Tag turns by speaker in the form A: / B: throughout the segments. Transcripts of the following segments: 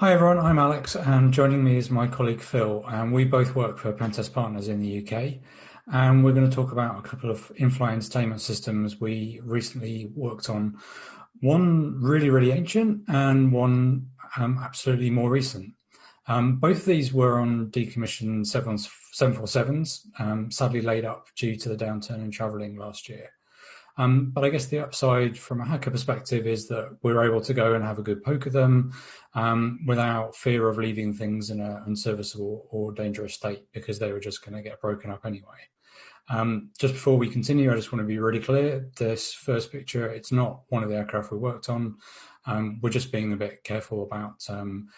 A: Hi everyone, I'm Alex and joining me is my colleague Phil and we both work for Pentest Partners in the UK and we're going to talk about a couple of in-flight entertainment systems we recently worked on. One really, really ancient and one um, absolutely more recent. Um, both of these were on decommissioned 747s, um, sadly laid up due to the downturn in travelling last year. Um, but I guess the upside from a hacker perspective is that we're able to go and have a good poke at them um, without fear of leaving things in an unserviceable or dangerous state because they were just going to get broken up anyway. Um, just before we continue, I just want to be really clear. This first picture, it's not one of the aircraft we worked on. Um, we're just being a bit careful about um,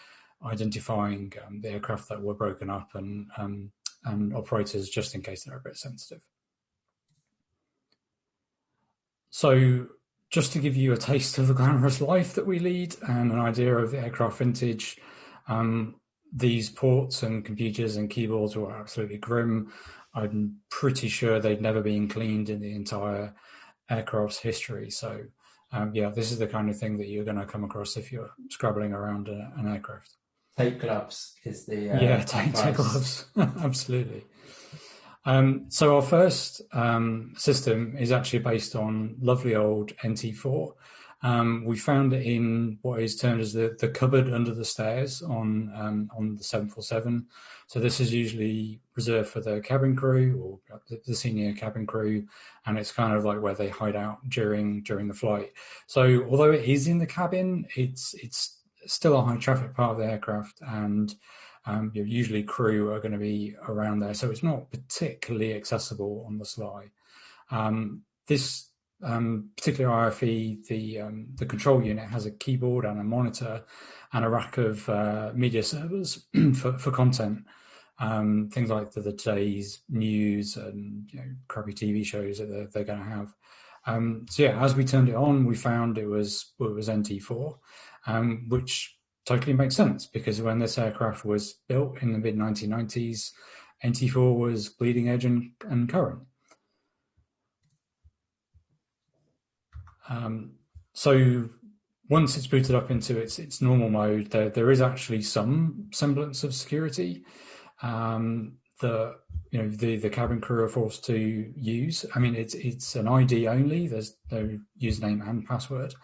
A: identifying um, the aircraft that were broken up and, and operators just in case they're a bit sensitive. So just to give you a taste of the glamorous life that we lead and an idea of the aircraft vintage, um, these ports and computers and keyboards were absolutely grim. I'm pretty sure they'd never been cleaned in the entire aircraft's history. So um, yeah, this is the kind of thing that you're going to come across if you're scrabbling around a, an aircraft.
B: Take gloves is the uh,
A: yeah, take, take gloves, absolutely. Um, so our first um, system is actually based on lovely old NT4. Um, we found it in what is termed as the, the cupboard under the stairs on um, on the 747. So this is usually reserved for the cabin crew or the, senior cabin crew, and it's kind of like where they hide out during during the flight. So although it is in the cabin, it's it's still a high traffic part of the aircraft, and um, usually crew are going to be around there, so it's not particularly accessible on the sly. Um, this um, particular RFE, the um, the control unit has a keyboard and a monitor and a rack of uh, media servers for, for content. Um, things like the, the, today's news and you know, crappy TV shows that they're, they're going to have. Um, so yeah, as we turned it on, we found it was it was NT4, um, which totally makes sense because when this aircraft was built in the mid 1990s, NT4 was bleeding edge and, and current. Um, so once it's booted up into its its normal mode, there there is actually some semblance of security um, that you know the the cabin crew are forced to use. I mean, it's it's an ID only. There's no username and password.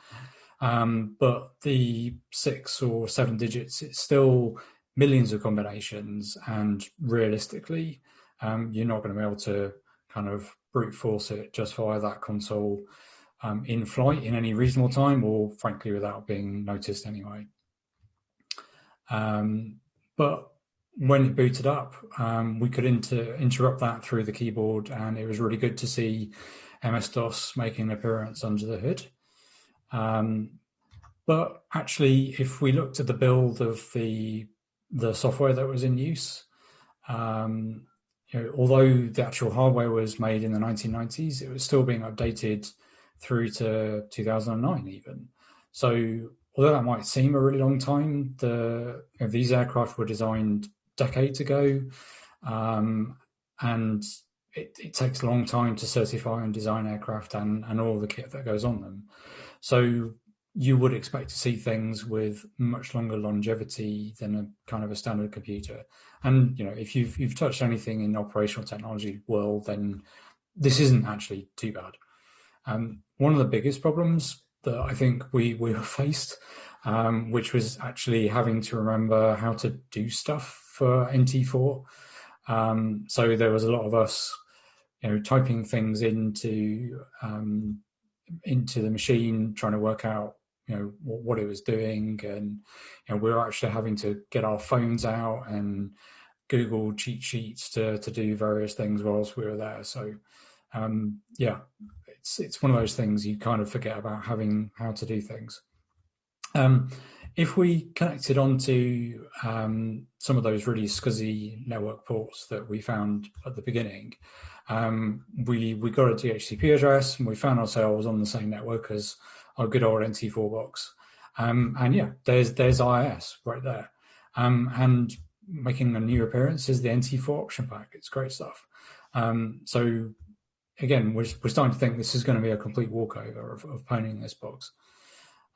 A: Um, but the six or seven digits, it's still millions of combinations. And realistically, um, you're not going to be able to kind of brute force it just via that console um, in flight in any reasonable time or frankly without being noticed anyway. Um, but when it booted up, um, we could inter interrupt that through the keyboard and it was really good to see MS-DOS making an appearance under the hood. Um, but actually, if we looked at the build of the the software that was in use, um, you know, although the actual hardware was made in the 1990s, it was still being updated through to 2009 even. So although that might seem a really long time, the you know, these aircraft were designed decades ago, um, and it, it, takes a long time to certify and design aircraft and, and all the kit that goes on them. So you would expect to see things with much longer longevity than a kind of a standard computer. And you know, if you've you've touched anything in operational technology world, then this isn't actually too bad. Um, one of the biggest problems that I think we we were faced, um, which was actually having to remember how to do stuff for NT4. Um, so there was a lot of us, you know, typing things into um, into the machine, trying to work out you know what, what it was doing, and you know, we were actually having to get our phones out and Google cheat sheets to to do various things whilst we were there. So um, yeah, it's it's one of those things you kind of forget about having how to do things. Um, if we connected onto um, some of those really scuzzy network ports that we found at the beginning, um, we we got a DHCP address and we found ourselves on the same network as our good old NT4 box. Um, and yeah, there's there's IIS right there. Um, and making a new appearance is the NT4 option pack. It's great stuff. Um, so again, we're, we're starting to think this is going to be a complete walkover of, of pwning this box.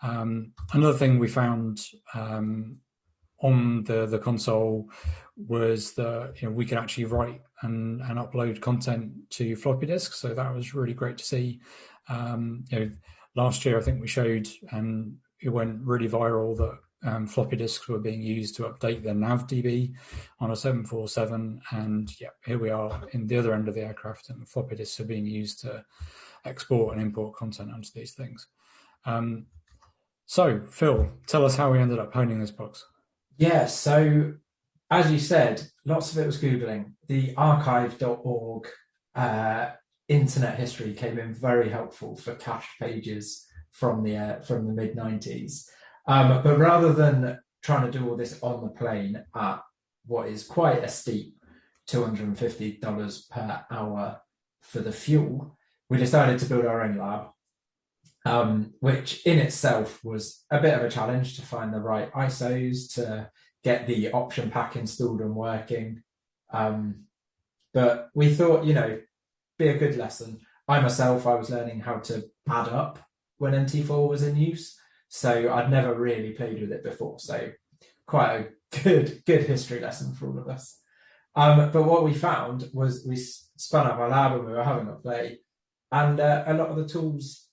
A: Um, another thing we found um, on the the console was that you know we could actually write and, and upload content to floppy disks. So that was really great to see. Um, you know, last year I think we showed and it went really viral that um, floppy disks were being used to update the NavDB on a 747. And yeah, here we are in the other end of the aircraft, and floppy disks are being used to export and import content onto these things. Um, so, Phil, tell us how we ended up honing this box.
B: Yeah, so as you said, lots of it was Googling. The archive.org uh, internet history came in very helpful for cache pages from the uh, from the mid 90s. Um, but rather than trying to do all this on the plane at what is quite a steep $250 per hour for the fuel, we decided to build our own lab, um, which in itself was a bit of a challenge to find the right ISOs to get the option pack installed and working. Um, but we thought, you know, be a good lesson. I myself, I was learning how to add up when NT4 was in use. So I'd never really played with it before. So quite a good, good history lesson for all of us. Um, but what we found was we spun up our lab and we were having a play, and uh, a lot of the tools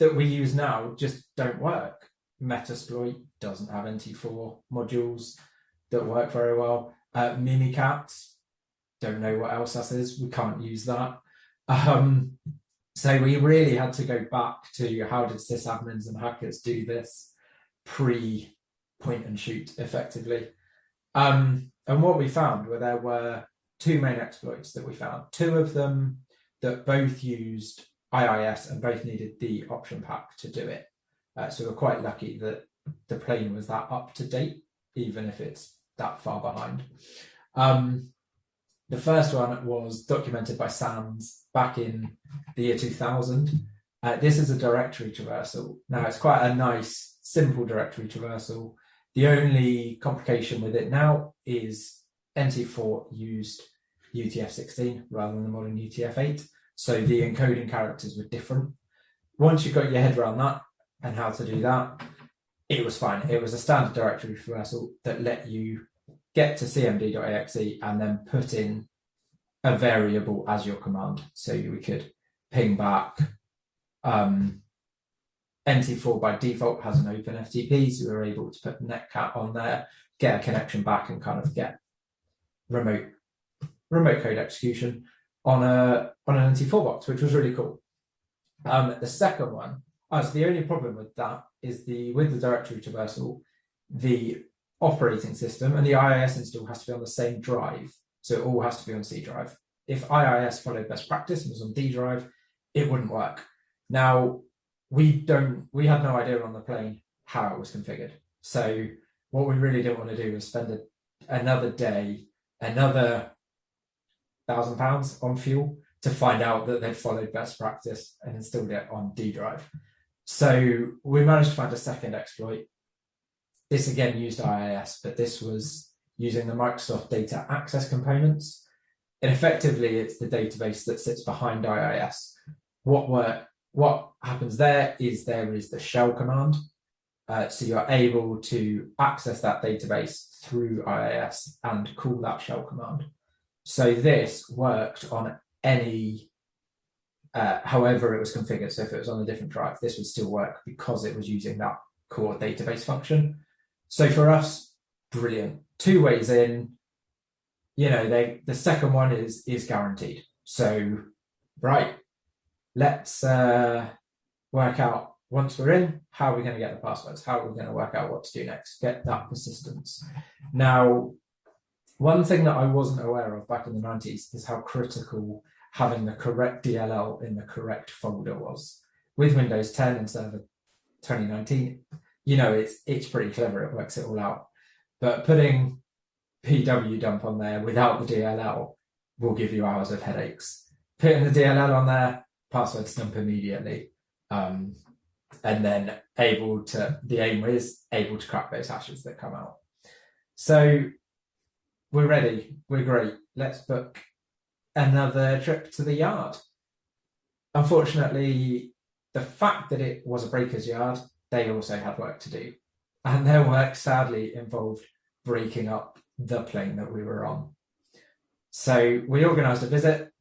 B: that we use now just don't work. Metasploit doesn't have NT4 modules that work very well. Uh, don't know what else that is. We can't use that. Um, so we really had to go back to how did sysadmins and hackers do this pre point and shoot effectively. Um, and what we found were there were two main exploits that we found. Two of them that both used IIS and both needed the option pack to do it. Uh, so we're quite lucky that the plane was that up to date, even if it's that far behind. Um, the first one was documented by SANS back in the year 2000. Uh, this is a directory traversal. Now, it's quite a nice, simple directory traversal. The only complication with it now is NT4 used UTF-16 rather than the modern UTF-8. So the encoding characters were different. Once you got your head around that and how to do that, it was fine. It was a standard directory traversal that let you get to cmd.exe and then put in a variable as your command. So we could ping back um, NT4 by default has an open FTP, so we were able to put netcat on there, get a connection back and kind of get remote remote code execution on a on an NT4 box, which was really cool. Um, the second one, oh, so the only problem with that is the with the directory traversal, the operating system and the IIS install has to be on the same drive. So it all has to be on C drive. If IIS followed best practice and was on D drive, it wouldn't work. Now, we don't, we had no idea on the plane how it was configured. So what we really didn't want to do was spend a, another day, another thousand pounds on fuel to find out that they'd followed best practice and installed it on D drive. So we managed to find a second exploit this again used IIS, but this was using the Microsoft Data Access components. And effectively, it's the database that sits behind IIS. What work, what happens there is there is the shell command. Uh, so you're able to access that database through IIS and call that shell command. So this worked on any, uh, however it was configured. So if it was on a different drive, this would still work because it was using that core database function. So for us, brilliant. Two ways in, you know, they the second one is is guaranteed. So right, let's uh, work out once we're in, how are we going to get the passwords? How are we going to work out what to do next? Get that persistence. Now, one thing that I wasn't aware of back in the 90s is how critical having the correct DLL in the correct folder was. With Windows 10 and Server 2019, you know, it's it's pretty clever. It works it all out. But putting PW dump on there without the DLL will give you hours of headaches. Putting the DLL on there, password dump immediately. Um, and then able to, the aim is able to crack those hashes that come out. So we're ready. We're great. Let's book another trip to the yard. Unfortunately, the fact that it was a breaker's yard they also had work to do. And their work sadly involved breaking up the plane that we were on. So we organised a visit.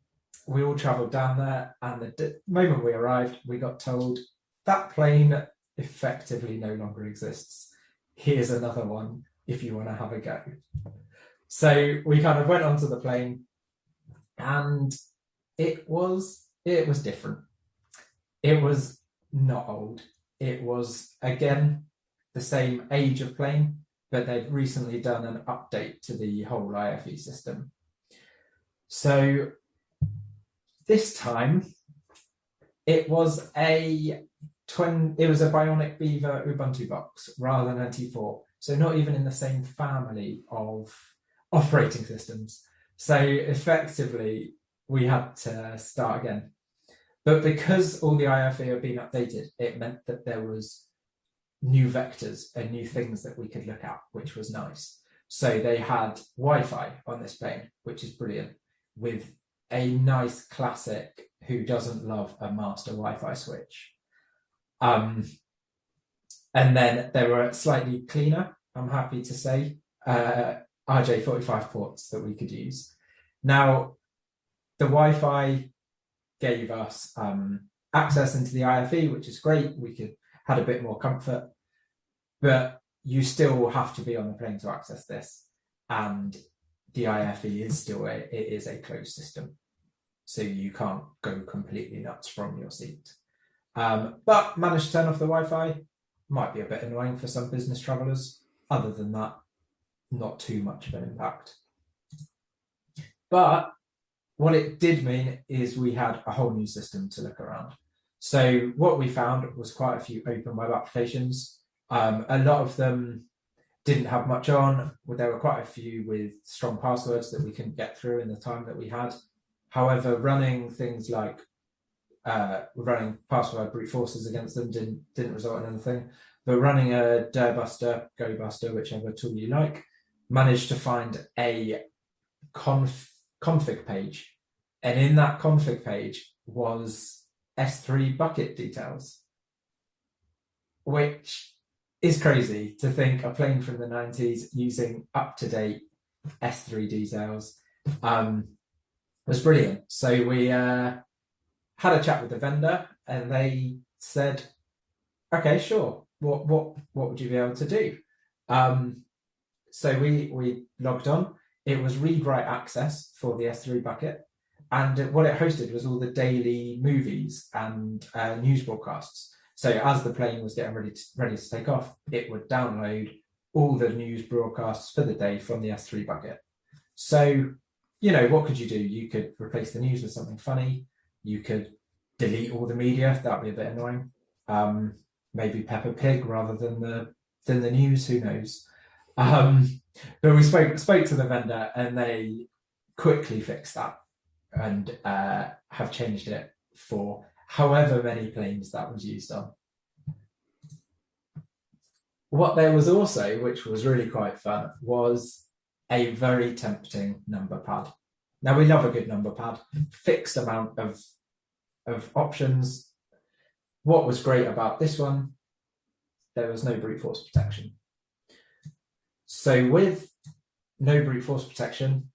B: We all travelled down there, and the moment we arrived, we got told that plane effectively no longer exists. Here's another one if you want to have a go. So we kind of went onto the plane, and it was it was different. It was not old. It was again the same age of plane, but they've recently done an update to the whole IFE system. So this time it was a twin it was a bionic beaver ubuntu box rather than a t4 so not even in the same family of operating systems. So effectively we had to start again. But because all the IFE had been updated it meant that there was new vectors and new things that we could look at which was nice. So they had Wi-Fi on this plane which is brilliant with a nice classic who doesn't love a master Wi-Fi switch. Um, and then they were slightly cleaner, I'm happy to say, uh, RJ45 ports that we could use. Now, the Wi-Fi gave us um, access into the IFE, which is great. We could had a bit more comfort, but you still have to be on the plane to access this. And the IFE is still a, it is a closed system. So you can't go completely nuts from your seat. Um, but managed to turn off the Wi-Fi. Might be a bit annoying for some business travelers. Other than that, not too much of an impact. But what it did mean is we had a whole new system to look around. So what we found was quite a few open web applications. Um, a lot of them didn't have much on. There were quite a few with strong passwords that we couldn't get through in the time that we had. However, running things like uh, running password brute forces against them didn't didn't result in anything. But running a Dirbuster, GoBuster, whichever tool you like, managed to find a conf, config page, and in that config page was S3 bucket details, which is crazy to think a plane from the 90s using up to date S3 details um, was brilliant. So we uh, had a chat with the vendor and they said, okay, sure. What, what, what would you be able to do? Um, so we, we logged on. It was read write access for the S3 bucket. And what it hosted was all the daily movies and uh, news broadcasts. So as the plane was getting ready to, ready to take off, it would download all the news broadcasts for the day from the S3 bucket. So, you know, what could you do? You could replace the news with something funny. You could delete all the media. That'd be a bit annoying. Um, maybe Peppa Pig rather than the than the news. Who knows? Um, but we spoke spoke to the vendor and they quickly fixed that and uh, have changed it for however many planes that was used on. What there was also, which was really quite fun, was a very tempting number pad. Now we love a good number pad, fixed amount of, of options. What was great about this one, there was no brute force protection. So with no brute force protection,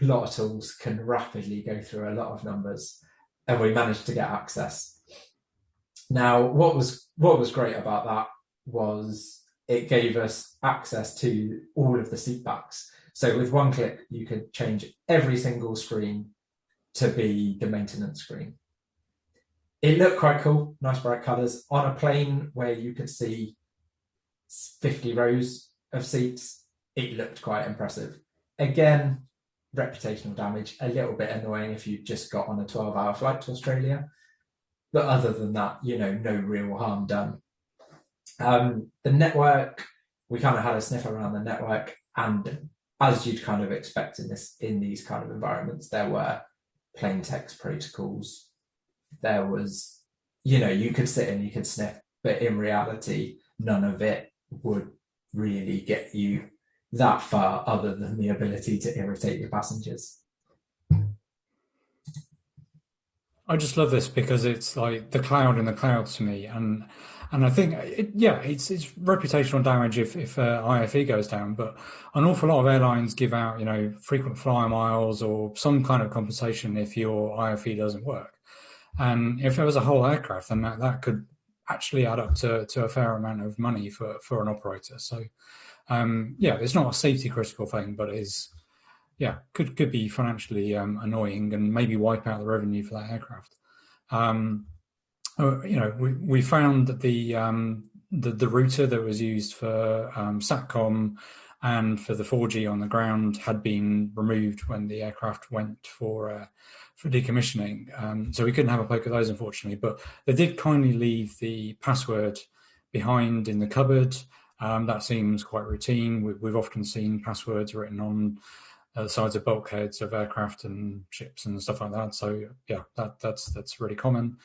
B: a lot of tools can rapidly go through a lot of numbers and we managed to get access. Now, what was what was great about that was it gave us access to all of the seat backs. So with one click, you could change every single screen to be the maintenance screen. It looked quite cool, nice bright colors on a plane where you could see 50 rows of seats. It looked quite impressive. Again, reputational damage, a little bit annoying if you just got on a 12 hour flight to Australia. But other than that, you know, no real harm done. Um, the network, we kind of had a sniff around the network and as you'd kind of expect in this in these kind of environments, there were plain text protocols. There was, you know, you could sit and you could sniff, but in reality, none of it would really get you that far other than the ability to irritate your passengers.
A: I just love this because it's like the cloud in the cloud to me. And and I think, it, yeah, it's it's reputational damage if if uh, IFE goes down. But an awful lot of airlines give out, you know, frequent flyer miles or some kind of compensation if your IFE doesn't work. And if it was a whole aircraft, then that, that could actually add up to, to a fair amount of money for, for an operator. So, um, yeah, it's not a safety critical thing, but it is, yeah, could could be financially um, annoying and maybe wipe out the revenue for that aircraft. Um, uh, you know, we, we found that the, um, the, the router that was used for um, SATCOM and for the 4G on the ground had been removed when the aircraft went for uh, for decommissioning. Um, so we couldn't have a poke at those, unfortunately. But they did kindly leave the password behind in the cupboard. Um, that seems quite routine. We, have often seen passwords written on uh, the sides of bulkheads of aircraft and ships and stuff like that. So yeah, that, that's that's really common.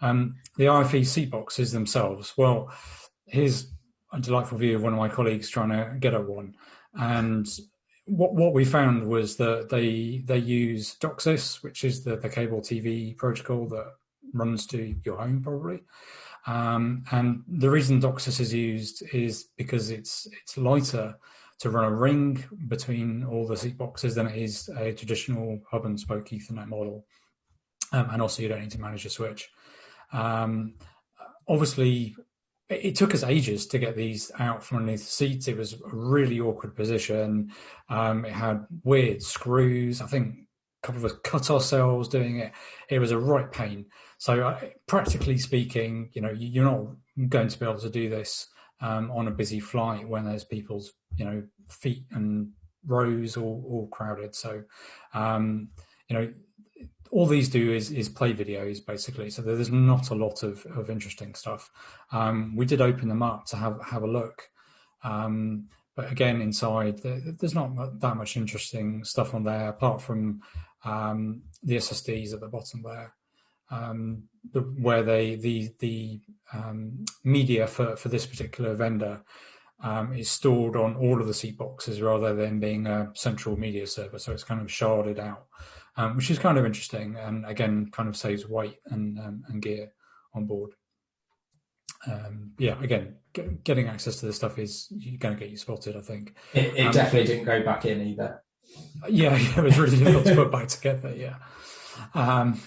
A: Um, the IFE seat boxes themselves. Well, here's a delightful view of one of my colleagues trying to get at one, and what what we found was that they they use Doxis, which is the the cable TV protocol that runs to your home probably. Um, and the reason Doxis is used is because it's it's lighter to run a ring between all the seat boxes than it is a traditional hub and spoke Ethernet model. Um, and also you don't need to manage a switch. Um, obviously, it took us ages to get these out from underneath the seats. It was a really awkward position. Um, it had weird screws. I think a couple of us cut ourselves doing it. It was a right pain. So, uh, practically speaking, you know, you're not going to be able to do this um, on a busy flight when there's people's, you know, feet and rows all, all crowded. So, um, you know, all these do is, is play videos basically. So there's not a lot of, of interesting stuff. Um, we did open them up to have, have a look. Um, but again, inside there's not that much interesting stuff on there apart from um, the SSDs at the bottom there. Um, the, where they the the um, media for, for this particular vendor um, is stored on all of the seat boxes rather than being a central media server. So it's kind of sharded out um, which is kind of interesting and again kind of saves weight and um, and gear on board. Um, yeah, again, get, getting access to this stuff is going to get you spotted. I think
B: it, it um, definitely didn't go back in either.
A: Yeah, yeah it was really difficult to put back together. Yeah. Um,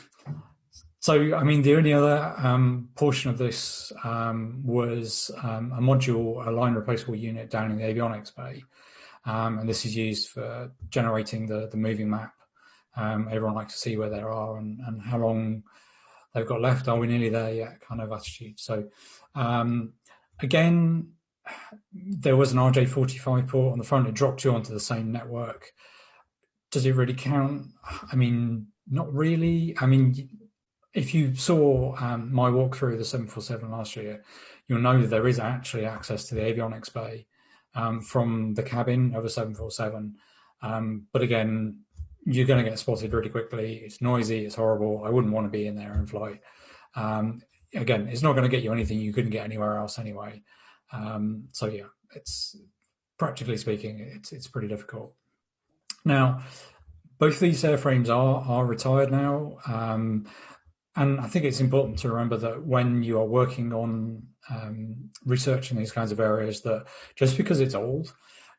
A: so, I mean, the only other um, portion of this um, was um, a module, a line replaceable unit down in the avionics bay. Um, and this is used for generating the, the moving map um, everyone likes to see where they are and, and how long they've got left. Are we nearly there yet? Kind of attitude. So um, again, there was an RJ45 port on the front. It dropped you onto the same network. Does it really count? I mean, not really. I mean, if you saw um, my walkthrough of the 747 last year, you'll know that there is actually access to the avionics bay um, from the cabin of a 747. Um, but again, you're going to get spotted really quickly. It's noisy. It's horrible. I wouldn't want to be in there in flight. Um, again, it's not going to get you anything you couldn't get anywhere else anyway. Um, so yeah, it's practically speaking, it's it's pretty difficult. Now, both these airframes are are retired now, um, and I think it's important to remember that when you are working on um, researching these kinds of areas, that just because it's old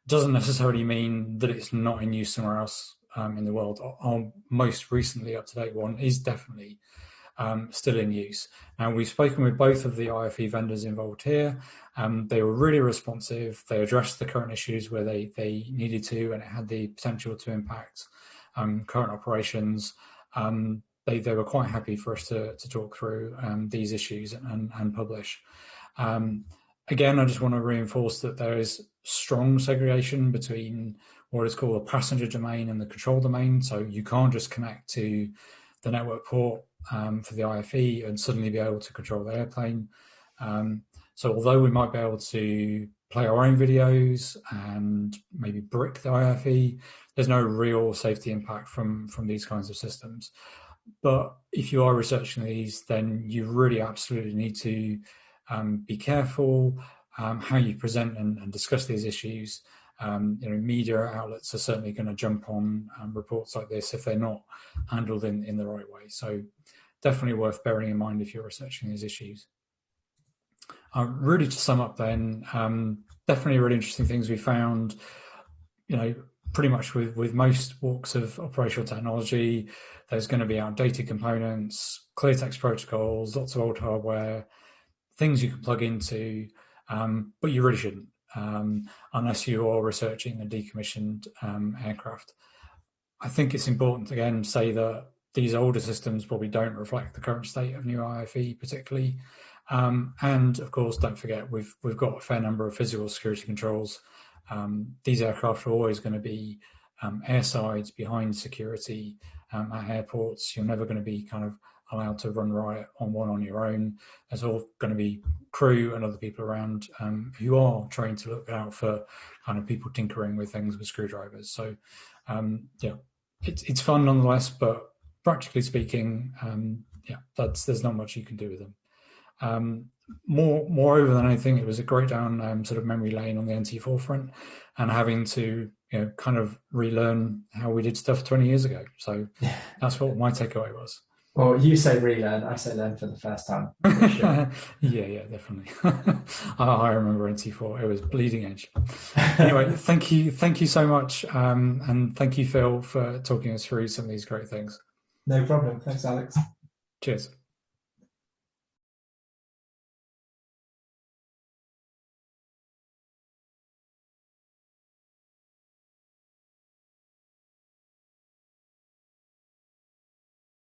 A: doesn't necessarily mean that it's not in use somewhere else um, in the world. Our most recently up to date one is definitely um, still in use. And we've spoken with both of the IFE vendors involved here. Um, they were really responsive. They addressed the current issues where they, they needed to, and it had the potential to impact um, current operations. Um, they, they were quite happy for us to, to talk through um, these issues and, and publish. again, I just want to reinforce that there is strong segregation between what is called a passenger domain and the control domain. So you can't just connect to the network port um, for the IFE and suddenly be able to control the airplane. Um, so although we might be able to play our own videos and maybe brick the IFE, there's no real safety impact from, from these kinds of systems. But if you are researching these, then you really absolutely need to um, be careful um, how you present and, and discuss these issues um, you know, media outlets are certainly going to jump on um, reports like this if they're not handled in, in the right way. So definitely worth bearing in mind if you're researching these issues. Uh, really, to sum up, then, um, definitely really interesting things we found. You know, pretty much with with most walks of operational technology, there's going to be outdated components, clear text protocols, lots of old hardware, things you can plug into, um, but you really shouldn't um, unless you are researching a decommissioned um, aircraft. I think it's important to again say that these older systems probably don't reflect the current state of new IFE particularly. Um, and of course, don't forget we've we've got a fair number of physical security controls. Um, these aircraft are always going to be um, airsides behind security um, at airports. You're never going to be kind of allowed to run riot on one on your own. There's all going to be crew and other people around um, who are trained to look out for kind of people tinkering with things with screwdrivers. So um, yeah, it's it's fun nonetheless, but practically speaking, um, yeah, that's there's not much you can do with them. Um, more moreover than anything, it was a great down um, sort of memory lane on the NT4 front, and having to you know kind of relearn how we did stuff 20 years ago. So that's what my takeaway was.
B: Well, you say relearn, I say learn for the first time.
A: Sure. yeah, yeah, definitely. I remember NT4; it was bleeding edge. anyway, thank you, thank you so much, um, and thank you, Phil, for talking us through some of these great things.
B: No problem. Thanks, Alex.
A: Cheers.